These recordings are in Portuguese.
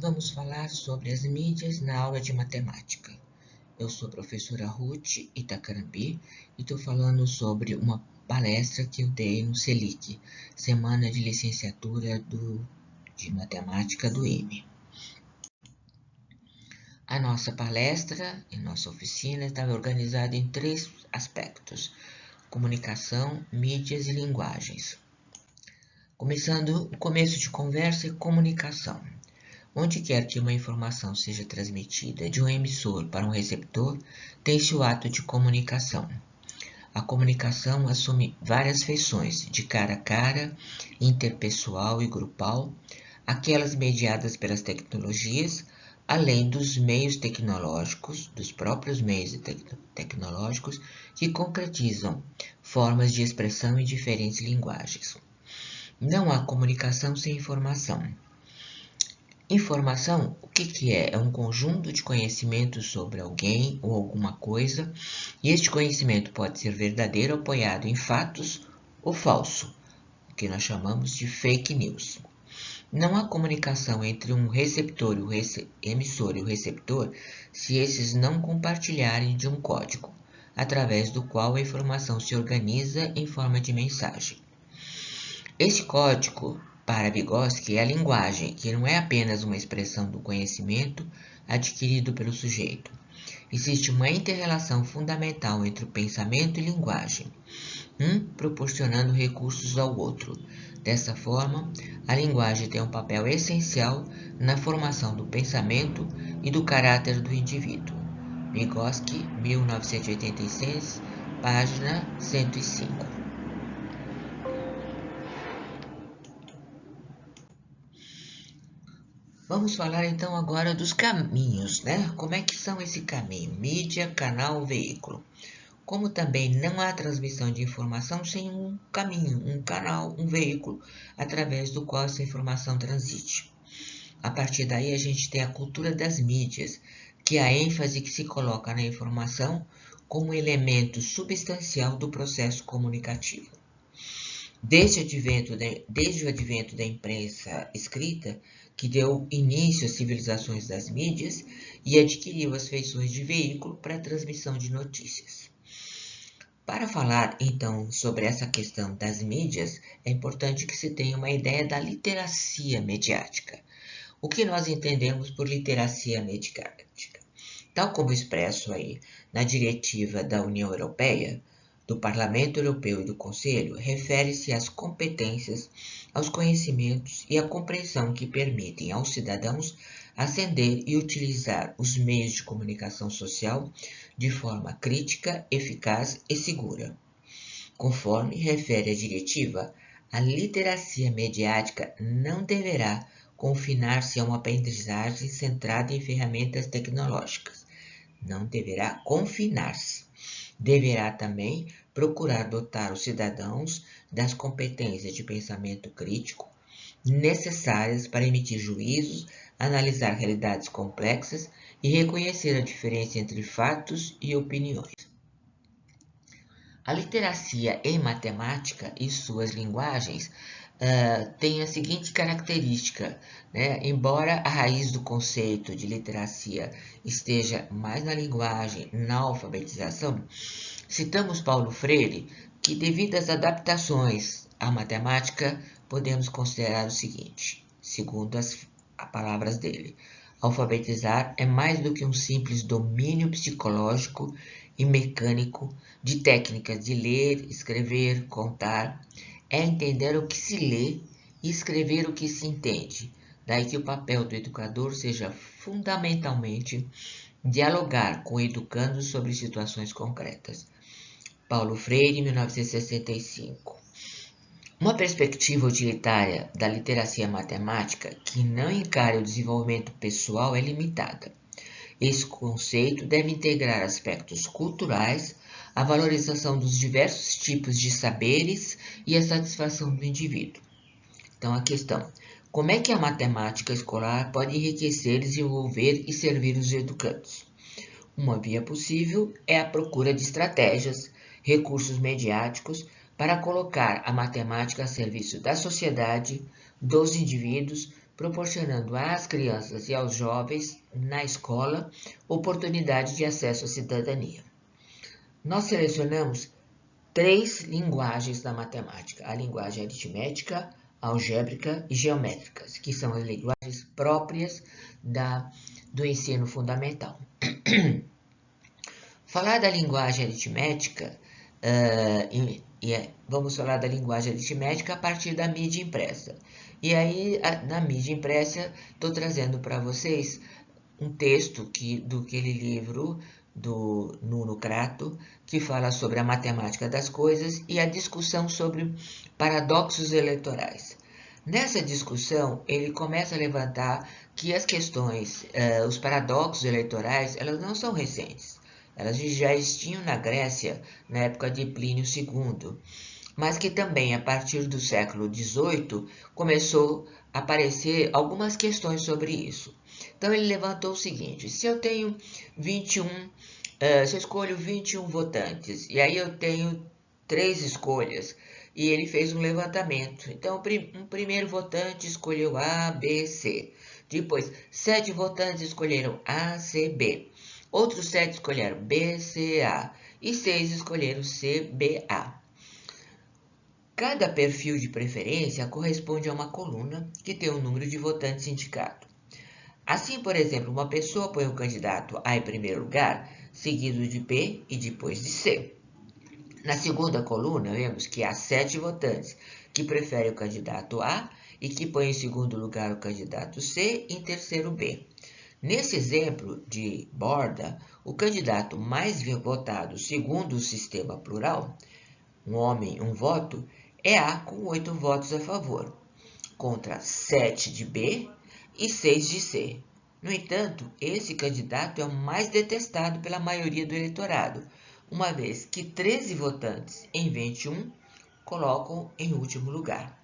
Vamos falar sobre as mídias na aula de matemática. Eu sou a professora Ruth Itacarambi e estou falando sobre uma palestra que eu dei no CELIC, Semana de Licenciatura do, de Matemática do IME. A nossa palestra e nossa oficina estava organizada em três aspectos: comunicação, mídias e linguagens. Começando o começo de conversa e comunicação. Onde quer que uma informação seja transmitida de um emissor para um receptor, tem-se o ato de comunicação. A comunicação assume várias feições, de cara a cara, interpessoal e grupal, aquelas mediadas pelas tecnologias, além dos meios tecnológicos, dos próprios meios tecnológicos, que concretizam formas de expressão em diferentes linguagens. Não há comunicação sem informação. Informação, o que, que é? É um conjunto de conhecimentos sobre alguém ou alguma coisa, e este conhecimento pode ser verdadeiro apoiado em fatos ou falso, o que nós chamamos de fake news. Não há comunicação entre um receptor e o rece emissor e o receptor se esses não compartilharem de um código, através do qual a informação se organiza em forma de mensagem. Esse código para Vygotsky, a linguagem, que não é apenas uma expressão do conhecimento adquirido pelo sujeito. Existe uma interrelação fundamental entre o pensamento e linguagem, um proporcionando recursos ao outro. Dessa forma, a linguagem tem um papel essencial na formação do pensamento e do caráter do indivíduo. Vygotsky, 1986, página 105. Vamos falar então agora dos caminhos, né? Como é que são esse caminho? Mídia, canal, veículo. Como também não há transmissão de informação sem um caminho, um canal, um veículo, através do qual essa informação transite. A partir daí a gente tem a cultura das mídias, que é a ênfase que se coloca na informação como elemento substancial do processo comunicativo. Desde o advento da, desde o advento da imprensa escrita, que deu início às civilizações das mídias e adquiriu as feições de veículo para a transmissão de notícias. Para falar, então, sobre essa questão das mídias, é importante que se tenha uma ideia da literacia mediática. O que nós entendemos por literacia mediática? Tal como expresso aí na diretiva da União Europeia, do Parlamento Europeu e do Conselho refere-se às competências, aos conhecimentos e à compreensão que permitem aos cidadãos acender e utilizar os meios de comunicação social de forma crítica, eficaz e segura. Conforme refere a diretiva, a literacia mediática não deverá confinar-se a uma aprendizagem centrada em ferramentas tecnológicas. Não deverá confinar-se deverá também procurar dotar os cidadãos das competências de pensamento crítico necessárias para emitir juízos, analisar realidades complexas e reconhecer a diferença entre fatos e opiniões. A literacia em matemática e suas linguagens uh, tem a seguinte característica, né? embora a raiz do conceito de literacia esteja mais na linguagem, na alfabetização, citamos Paulo Freire que devido às adaptações à matemática, podemos considerar o seguinte, segundo as, as palavras dele, alfabetizar é mais do que um simples domínio psicológico e mecânico de técnicas de ler, escrever, contar, é entender o que se lê e escrever o que se entende. Daí que o papel do educador seja fundamentalmente dialogar com o educando sobre situações concretas. Paulo Freire, 1965. Uma perspectiva utilitária da literacia matemática que não encare o desenvolvimento pessoal é limitada. Esse conceito deve integrar aspectos culturais, a valorização dos diversos tipos de saberes e a satisfação do indivíduo. Então, a questão: como é que a matemática escolar pode enriquecer, desenvolver e servir os educandos? Uma via possível é a procura de estratégias, recursos mediáticos para colocar a matemática a serviço da sociedade, dos indivíduos, proporcionando às crianças e aos jovens na escola oportunidade de acesso à cidadania. Nós selecionamos três linguagens da matemática: a linguagem aritmética, algébrica e geométrica, que são as linguagens próprias da, do ensino fundamental. Falar da linguagem aritmética, uh, e, e é, vamos falar da linguagem aritmética a partir da mídia impressa. E aí, a, na mídia impressa, estou trazendo para vocês um texto que, do aquele livro do Nuno Crato, que fala sobre a matemática das coisas e a discussão sobre paradoxos eleitorais. Nessa discussão, ele começa a levantar que as questões, eh, os paradoxos eleitorais, elas não são recentes. Elas já existiam na Grécia na época de Plínio II, mas que também a partir do século XVIII começou a aparecer algumas questões sobre isso. Então ele levantou o seguinte: se eu tenho 21, uh, eh, se eu escolho 21 votantes e aí eu tenho três escolhas e ele fez um levantamento. Então, um primeiro votante escolheu A, B, C. Depois, sete votantes escolheram A, C, B. Outros sete escolheram B, C, A. E seis escolheram C, B, A. Cada perfil de preferência corresponde a uma coluna que tem o um número de votantes indicado. Assim, por exemplo, uma pessoa põe o candidato A em primeiro lugar, seguido de B e depois de C. Na segunda coluna, vemos que há sete votantes que preferem o candidato A e que põem em segundo lugar o candidato C e em terceiro B. Nesse exemplo de borda, o candidato mais votado segundo o sistema plural, um homem, um voto, é A com oito votos a favor, contra sete de B e seis de C. No entanto, esse candidato é o mais detestado pela maioria do eleitorado, uma vez que 13 votantes em 21 colocam em último lugar.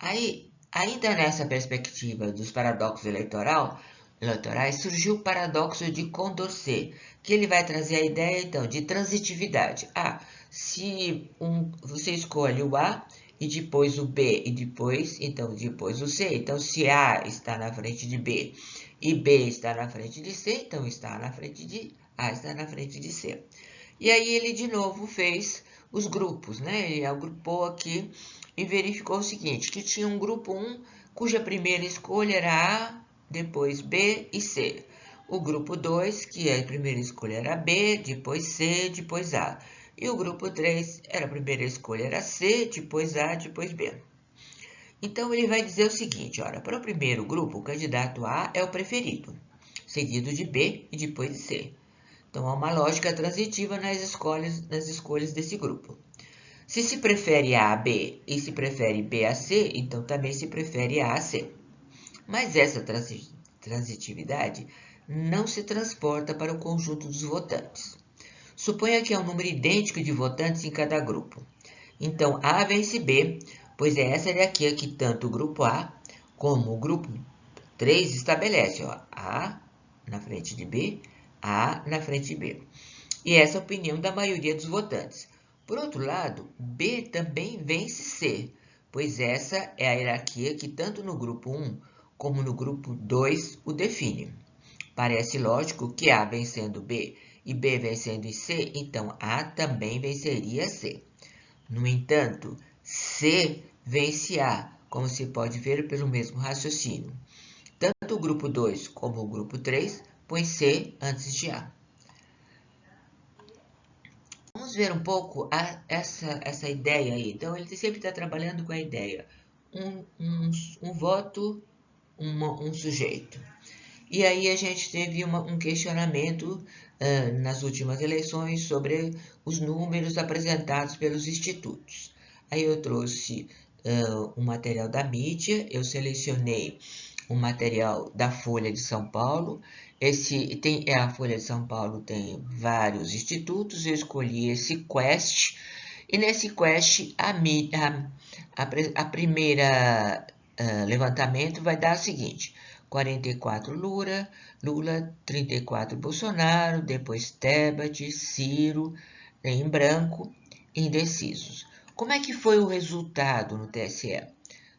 Aí, Ainda nessa perspectiva dos paradoxos eleitoral, eleitorais, surgiu o paradoxo de Condorcet, que ele vai trazer a ideia então de transitividade. Ah, se um, você escolhe o A e depois o B e depois, então depois o C, então se A está na frente de B e B está na frente de C, então está na frente de A está na frente de C. E aí ele de novo fez os grupos, né? Ele agrupou aqui e verificou o seguinte, que tinha um grupo 1 cuja primeira escolha era A, depois B e C. O grupo 2, que a primeira escolha era B, depois C, depois A. E o grupo 3, era a primeira escolha era C, depois A, depois B. Então, ele vai dizer o seguinte, olha, para o primeiro grupo, o candidato A é o preferido, seguido de B e depois de C. Então, há uma lógica transitiva nas escolhas, nas escolhas desse grupo. Se se prefere A a B e se prefere B a C, então também se prefere A a C. Mas essa transitividade não se transporta para o conjunto dos votantes. Suponha que há um número idêntico de votantes em cada grupo. Então, A vence B, pois é essa hierarquia que tanto o grupo A como o grupo 3 estabelece. Ó, A na frente de B, A na frente de B. E essa é a opinião da maioria dos votantes. Por outro lado, B também vence C, pois essa é a hierarquia que tanto no grupo 1 como no grupo 2 o define. Parece lógico que A vencendo B e B vencendo C, então A também venceria C. No entanto, C vence A, como se pode ver pelo mesmo raciocínio. Tanto o grupo 2 como o grupo 3 põe C antes de A vamos ver um pouco a, essa, essa ideia aí. Então, ele sempre está trabalhando com a ideia. Um, um, um voto, uma, um sujeito. E aí a gente teve uma, um questionamento uh, nas últimas eleições sobre os números apresentados pelos institutos. Aí eu trouxe uh, um material da mídia, eu selecionei um material da Folha de São Paulo esse tem é, a Folha de São Paulo tem vários institutos. Eu escolhi esse Quest e nesse Quest a, a, a primeira uh, levantamento vai dar o seguinte: 44 Lula, Lula 34 Bolsonaro, depois Tebet, Ciro em branco, indecisos. Como é que foi o resultado no TSE?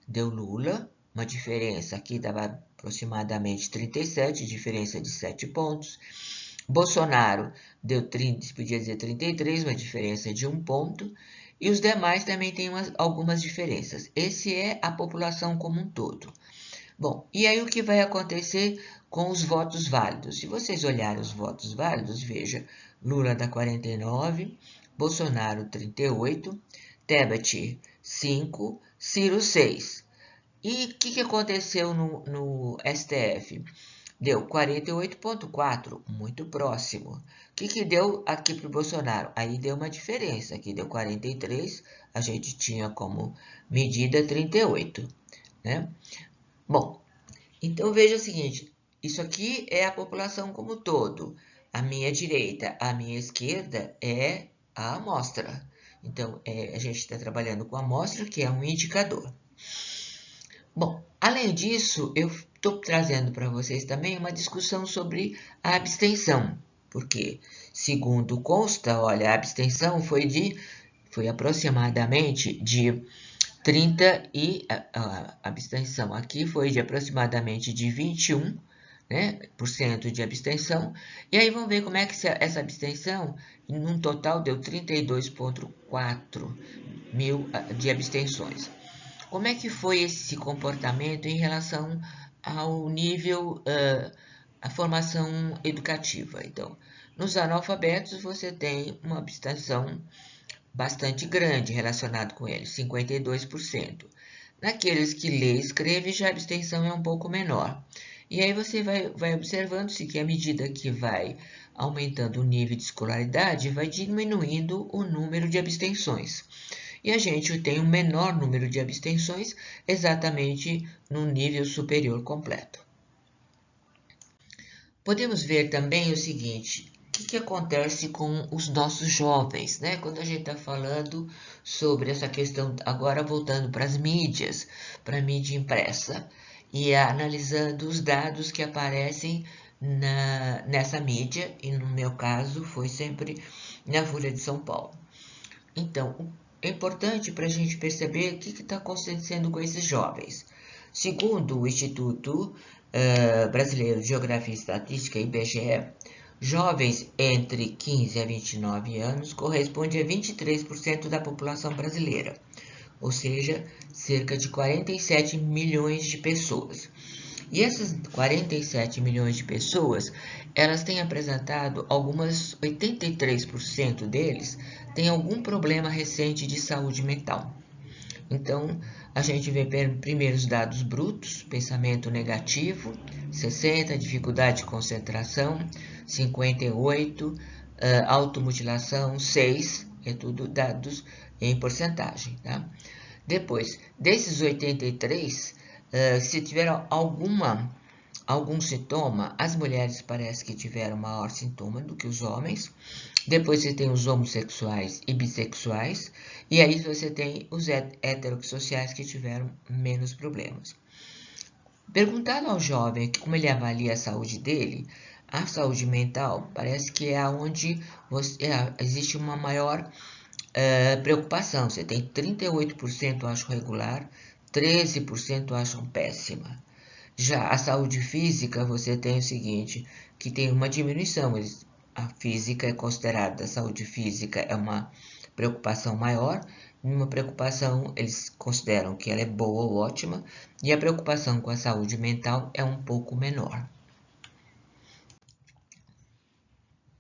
Deu Lula, uma diferença aqui dava aproximadamente 37, diferença de 7 pontos. Bolsonaro deu 30, podia dizer 33, uma diferença de 1 ponto. E os demais também têm umas, algumas diferenças. Esse é a população como um todo. Bom, e aí o que vai acontecer com os votos válidos? Se vocês olharem os votos válidos, veja, Lula dá 49, Bolsonaro 38, Tebet 5, Ciro 6. E o que, que aconteceu no, no STF? Deu 48,4, muito próximo. O que, que deu aqui para o Bolsonaro? Aí deu uma diferença, aqui deu 43, a gente tinha como medida 38, né? Bom, então veja o seguinte, isso aqui é a população como todo. A minha direita, a minha esquerda é a amostra. Então, é, a gente está trabalhando com a amostra, que é um indicador. Bom, além disso, eu estou trazendo para vocês também uma discussão sobre a abstenção, porque, segundo consta, olha, a abstenção foi de foi aproximadamente de 30 e a, a abstenção aqui foi de aproximadamente de 21 né, por cento de abstenção. E aí vamos ver como é que essa abstenção, num total, deu 32,4 mil ah, de abstenções. Como é que foi esse comportamento em relação ao nível, uh, a formação educativa? Então, nos analfabetos você tem uma abstenção bastante grande relacionado com eles, 52%. Naqueles que lê e escreve, já a abstenção é um pouco menor. E aí você vai, vai observando-se que à medida que vai aumentando o nível de escolaridade, vai diminuindo o número de abstenções e a gente tem um menor número de abstenções exatamente no nível superior completo. Podemos ver também o seguinte, o que, que acontece com os nossos jovens, né? Quando a gente está falando sobre essa questão, agora voltando para as mídias, para a mídia impressa, e analisando os dados que aparecem na, nessa mídia, e no meu caso foi sempre na Folha de São Paulo. Então, é importante para a gente perceber o que está acontecendo com esses jovens. Segundo o Instituto uh, Brasileiro de Geografia e Estatística, IBGE, jovens entre 15 a 29 anos corresponde a 23% da população brasileira, ou seja, cerca de 47 milhões de pessoas. E essas 47 milhões de pessoas, elas têm apresentado algumas, 83% deles têm algum problema recente de saúde mental. Então, a gente vê primeiro os dados brutos, pensamento negativo, 60, dificuldade de concentração, 58, uh, automutilação, 6, é tudo dados em porcentagem, tá? Depois, desses 83, Uh, se tiveram alguma, algum sintoma, as mulheres parece que tiveram maior sintoma do que os homens. Depois você tem os homossexuais e bissexuais. E aí você tem os heterossexuais que tiveram menos problemas. Perguntado ao jovem como ele avalia a saúde dele, a saúde mental parece que é onde você, é, existe uma maior uh, preocupação. Você tem 38% acho regular, 13% acham péssima. Já a saúde física, você tem o seguinte, que tem uma diminuição. A física é considerada, a saúde física é uma preocupação maior, uma preocupação, eles consideram que ela é boa ou ótima, e a preocupação com a saúde mental é um pouco menor.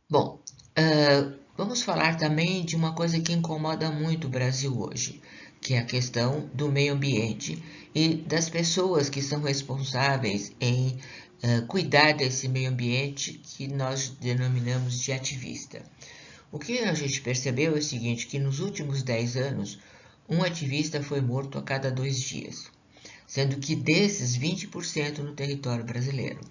Bom, uh, vamos falar também de uma coisa que incomoda muito o Brasil hoje, que é a questão do meio ambiente e das pessoas que são responsáveis em uh, cuidar desse meio ambiente que nós denominamos de ativista. O que a gente percebeu é o seguinte, que nos últimos 10 anos, um ativista foi morto a cada dois dias, sendo que desses 20% no território brasileiro.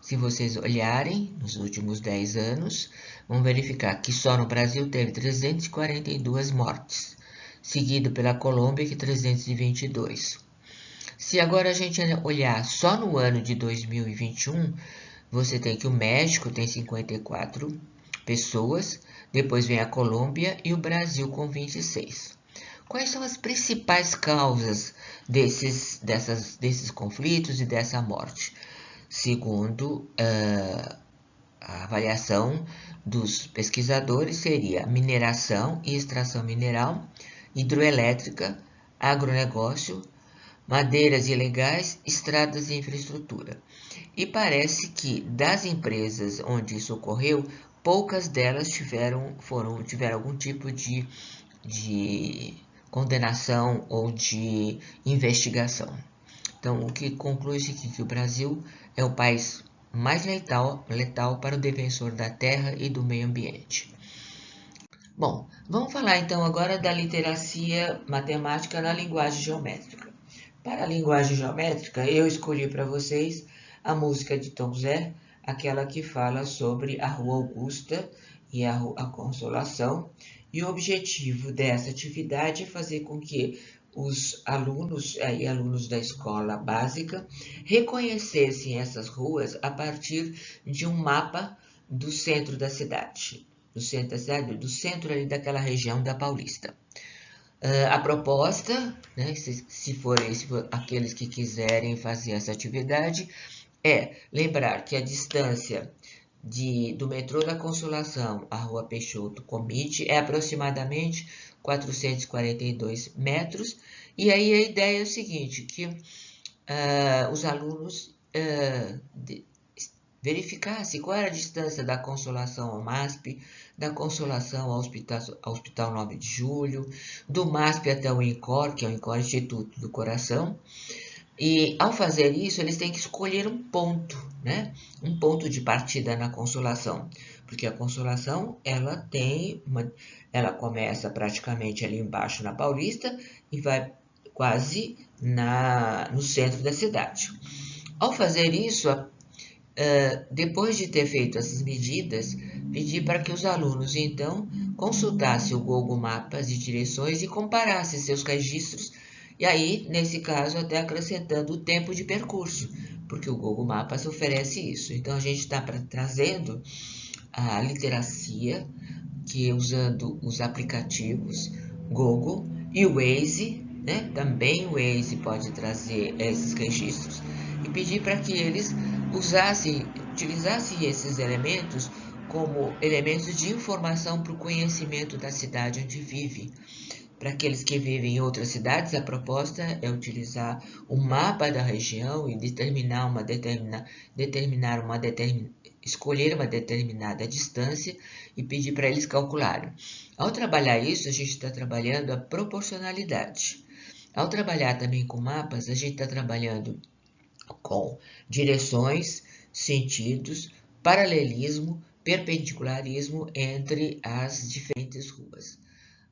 Se vocês olharem nos últimos 10 anos, vão verificar que só no Brasil teve 342 mortes, seguido pela Colômbia, que 322. Se agora a gente olhar só no ano de 2021, você tem que o México tem 54 pessoas, depois vem a Colômbia e o Brasil com 26. quais são as principais causas desses, dessas, desses conflitos e dessa morte? Segundo uh, a avaliação dos pesquisadores, seria mineração e extração mineral, hidroelétrica, agronegócio, madeiras ilegais, estradas e infraestrutura. E parece que das empresas onde isso ocorreu, poucas delas tiveram, foram, tiveram algum tipo de, de condenação ou de investigação. Então, o que conclui-se aqui que o Brasil é o país mais letal, letal para o defensor da terra e do meio ambiente. Bom, vamos falar então agora da literacia matemática na linguagem geométrica. Para a linguagem geométrica, eu escolhi para vocês a música de Tom Zé, aquela que fala sobre a Rua Augusta e a, a Consolação. E o objetivo dessa atividade é fazer com que os alunos e alunos da escola básica reconhecessem essas ruas a partir de um mapa do centro da cidade, do centro da cidade, do centro ali daquela região da Paulista. Uh, a proposta, né, se, se forem for aqueles que quiserem fazer essa atividade, é lembrar que a distância de, do metrô da Consolação à Rua Peixoto Comite é aproximadamente 442 metros. E aí a ideia é o seguinte, que uh, os alunos uh, de, verificassem qual era a distância da Consolação ao MASP, da Consolação ao Hospital, ao Hospital 9 de Julho, do MASP até o INCOR, que é o INCOR Instituto do Coração, e ao fazer isso, eles têm que escolher um ponto, né? Um ponto de partida na consolação, porque a consolação ela tem uma, ela começa praticamente ali embaixo na Paulista e vai quase na, no centro da cidade. Ao fazer isso, depois de ter feito essas medidas, pedi para que os alunos então consultassem o Google Mapas de direções e comparassem seus registros e aí, nesse caso, até acrescentando o tempo de percurso, porque o Google Maps oferece isso. Então, a gente está trazendo a literacia, que usando os aplicativos Google e o Waze, né? também o Waze pode trazer esses registros, e pedir para que eles usassem, utilizassem esses elementos como elementos de informação para o conhecimento da cidade onde vive. Para aqueles que vivem em outras cidades, a proposta é utilizar o mapa da região e determinar uma determina, determinar uma determin, escolher uma determinada distância e pedir para eles calcularem. Ao trabalhar isso, a gente está trabalhando a proporcionalidade. Ao trabalhar também com mapas, a gente está trabalhando com direções, sentidos, paralelismo, perpendicularismo entre as diferentes ruas.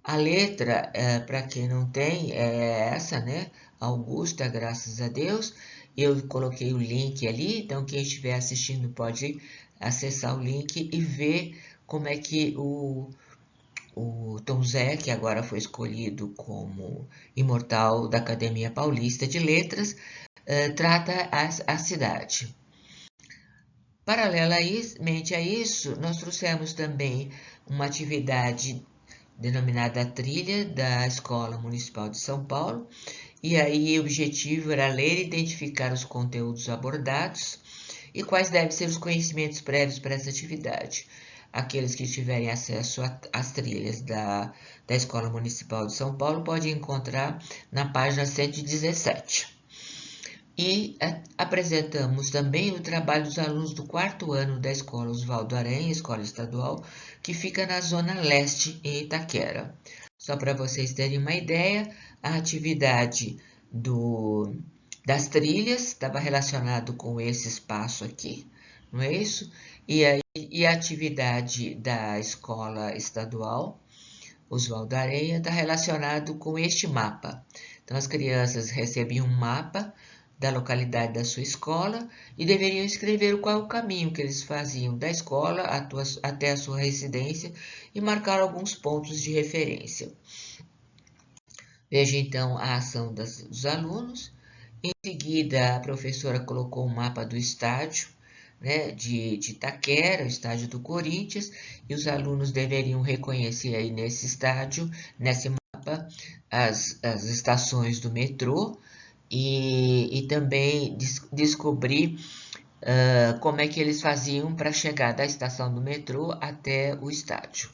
A letra, é, para quem não tem, é essa, né? Augusta, graças a Deus. Eu coloquei o link ali, então quem estiver assistindo pode acessar o link e ver como é que o, o Tom Zé, que agora foi escolhido como imortal da Academia Paulista de Letras, é, trata a, a cidade. Paralelamente a isso, nós trouxemos também uma atividade denominada Trilha da Escola Municipal de São Paulo, e aí o objetivo era ler e identificar os conteúdos abordados e quais devem ser os conhecimentos prévios para essa atividade. Aqueles que tiverem acesso às trilhas da, da Escola Municipal de São Paulo podem encontrar na página 117. E apresentamos também o trabalho dos alunos do quarto ano da Escola Oswaldo Aranha, Escola Estadual, que fica na Zona Leste, em Itaquera. Só para vocês terem uma ideia, a atividade do, das trilhas estava relacionado com esse espaço aqui, não é isso? E a, e a atividade da Escola Estadual, Oswaldo Aranha, está relacionado com este mapa. Então, as crianças recebiam um mapa da localidade da sua escola e deveriam escrever qual o caminho que eles faziam da escola até a sua residência e marcar alguns pontos de referência. Veja então a ação das, dos alunos. Em seguida, a professora colocou um mapa do estádio né, de, de Itaquera, o estádio do Corinthians, e os alunos deveriam reconhecer aí nesse estádio, nesse mapa, as, as estações do metrô e, e também des, descobrir uh, como é que eles faziam para chegar da estação do metrô até o estádio.